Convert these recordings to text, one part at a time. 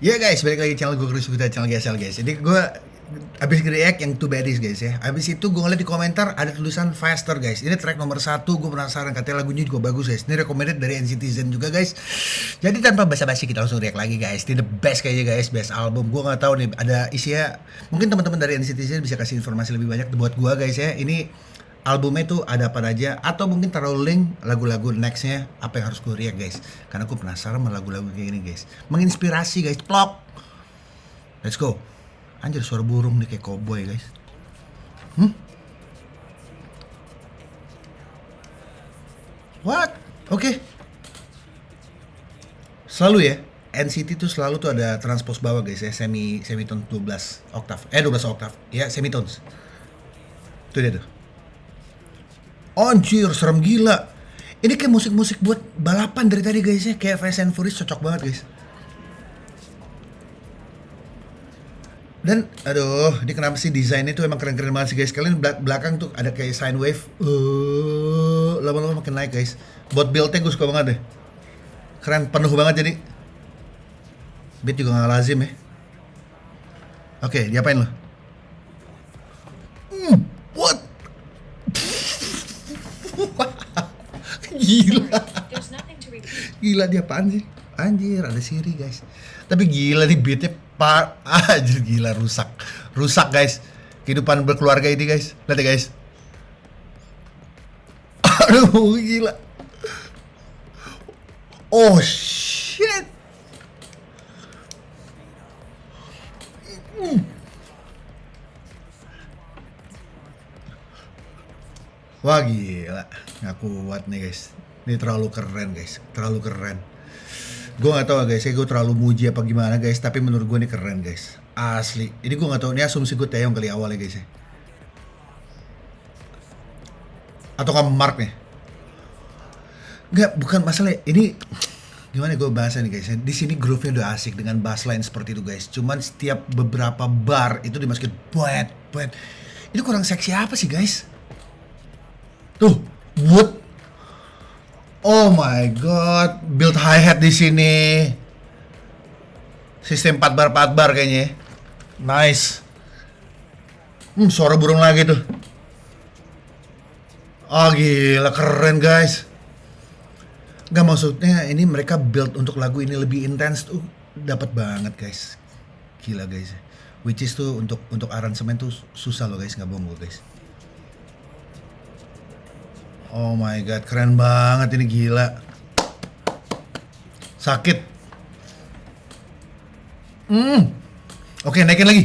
Ya guys, balik lagi channel gue Chris kita channel GSL guys. Jadi gue abis react yang Two Baddies guys ya. Abis itu gue ngeliat di komentar ada tulisan Faster guys. Ini track nomor satu, gue penasaran katanya lagunya juga bagus guys. Ini recommended dari NCTzen juga guys. Jadi tanpa basa-basi kita langsung react lagi guys. Ini the best kayaknya guys, best album. Gue nggak tahu nih ada isinya. Mungkin teman-teman dari NCTzen bisa kasih informasi lebih banyak buat gue guys ya. Ini albumnya tuh ada apa aja atau mungkin taruh link lagu-lagu nextnya apa yang harus gue react guys. Karena gue penasaran sama lagu-lagu kayak gini guys. Menginspirasi guys. Plok! Let's go. Anjir suara burung nih kayak cowboy guys. Hmm? What? Oke. Okay. selalu ya NCT tuh selalu tuh ada transpose bawah guys ya. Semi semitone 12 oktav eh 12 oktav ya semitones. Tuh dia tuh Anjir, serem gila. Ini kayak musik-musik buat balapan dari tadi guys ya. Kayak Fast and Furious cocok banget guys. Dan, aduh, ini kenapa sih desainnya tuh emang keren-keren banget sih guys. Kalian belakang tuh ada kayak sine wave. Uh, lama-lama makin naik guys. Buat build-nya gue suka banget deh. Keren, penuh banget jadi. Beat juga gak lazim ya. Oke, diapain lo? Hmm, what? Gila. Gila dia apaan sih? Anjir ada Siri guys. Tapi gila nih beatnya par anjir gila rusak. Rusak guys. Kehidupan berkeluarga ini guys. Lihat ya guys. Aduh gila. Oh shit Wah gila, nggak kuat nih guys. Ini terlalu keren guys, terlalu keren. Gue nggak tahu guys, ya gue terlalu muji apa gimana guys. Tapi menurut gue ini keren guys, asli. Ini gue nggak tahu, ini asumsi gue Taeyong kali awalnya guys ya. Atau kamu Mark nih? Nggak, bukan masalah. Ini gimana gue bahasa nih guys ya. Di sini groove-nya udah asik dengan bass line seperti itu guys. Cuman setiap beberapa bar itu dimasukin buat buat. Ini kurang seksi apa sih guys? Tuh, wood. Oh my god, build hi hat di sini. Sistem 4 bar 4 bar kayaknya. Nice. Hmm, suara burung lagi tuh. Oh gila, keren guys. Gak maksudnya ini mereka build untuk lagu ini lebih intens tuh dapat banget guys. Gila guys. Which is tuh untuk untuk aransemen tuh susah loh guys, nggak bohong gue guys. Oh my god, keren banget ini gila. Sakit. Hmm. Oke, naikin lagi.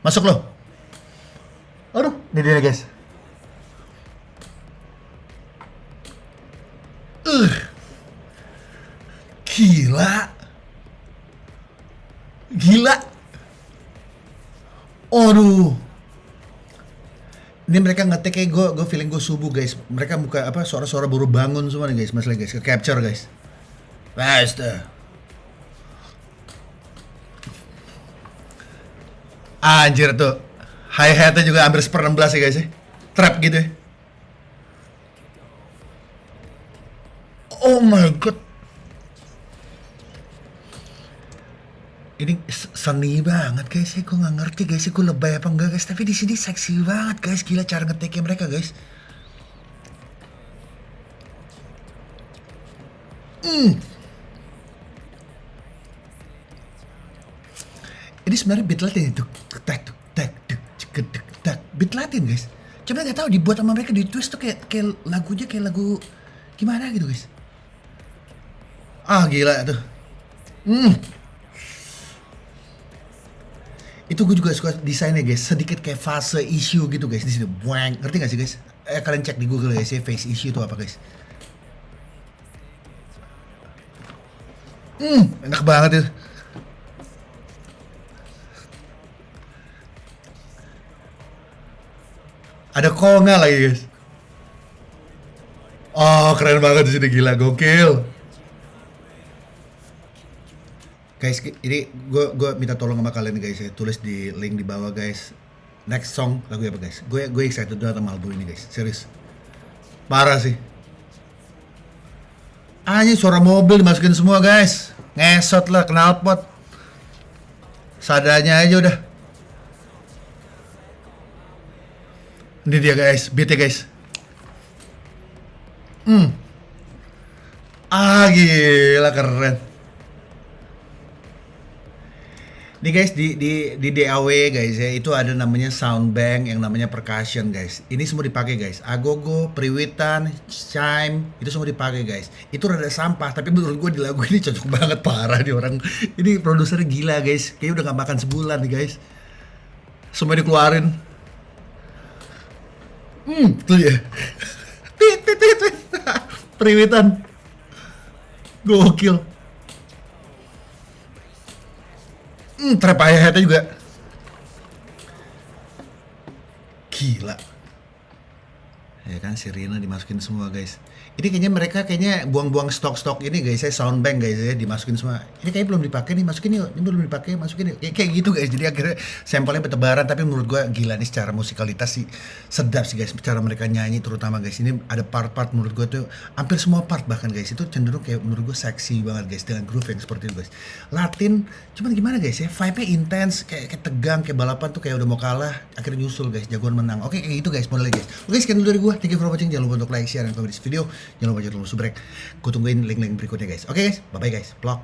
Masuk loh. Aduh, ini dia guys. Uh. Gila. Gila. Aduh. Ini mereka ngetek kayak gue, gue feeling gue subuh guys. Mereka buka apa suara-suara baru bangun semua nih guys, masalah guys, ke capture guys. Faster. Anjir tuh. Hi hatnya juga hampir seper 16 ya guys ya. Trap gitu ya. Oh my god. Ini seni banget guys. Ya gue nggak ngerti guys. Ya gue lebay apa enggak guys? Tapi di sini seksi banget guys. Gila cara ngeteknya mereka guys. Hmm. ini sebenarnya beat latin itu. Tak tak tak tak beat latin guys. Coba nggak tahu dibuat sama mereka di twist tuh kayak kayak lagunya kayak lagu gimana gitu guys. Ah gila tuh. Hmm itu gue juga suka desainnya guys. Sedikit kayak fase issue gitu guys. Di sini buang ngerti gak sih guys? Eh kalian cek di Google ya sih face issue itu apa guys. Hmm enak banget itu. Ada konga lagi guys. Oh keren banget di sini. Gila gokil guys ini gue gue minta tolong sama kalian guys ya tulis di link di bawah guys next song lagu apa guys gue gue excited banget sama album ini guys serius parah sih Anjing suara mobil dimasukin semua guys. Ngesot lah knalpot. Sadanya aja udah. Ini dia guys, beatnya guys. Hmm. Ah gila keren. Nih guys di di di DAW guys ya itu ada namanya sound bank yang namanya percussion guys. Ini semua dipakai guys. Agogo, Priwitan, chime itu semua dipakai guys. Itu rada sampah tapi menurut gue di lagu ini cocok banget parah nih orang. Ini produsernya gila guys. Kayaknya udah gak makan sebulan nih guys. Semua dikeluarin. Hmm, tuh ya. Priwitan. Gokil. Hmm, trap hi-hatnya juga. Gila. Ya kan sirine dimasukin semua guys. Ini kayaknya mereka kayaknya buang-buang stok-stok ini guys, saya soundbank guys ya dimasukin semua. Ini kayaknya belum dipakai nih, masukin yuk. Ini belum dipakai, masukin yuk. Kayak, gitu guys. Jadi akhirnya sampelnya bertebaran tapi menurut gua gila nih secara musikalitas sih sedap sih guys. Cara mereka nyanyi terutama guys. Ini ada part-part menurut gua tuh hampir semua part bahkan guys itu cenderung kayak menurut gua seksi banget guys dengan groove yang seperti itu guys. Latin cuman gimana guys ya? Vibe-nya intense kayak, kayak tegang kayak balapan tuh kayak udah mau kalah akhirnya nyusul guys jagoan menang. Oke kayak gitu guys modelnya guys. Oke sekian dulu dari gua. Thank you for watching. Jangan lupa untuk like, share, dan komen di video. Jangan lupa jangan lupa subrek. Gue tungguin link-link berikutnya guys. Oke guys, bye-bye guys. Vlog.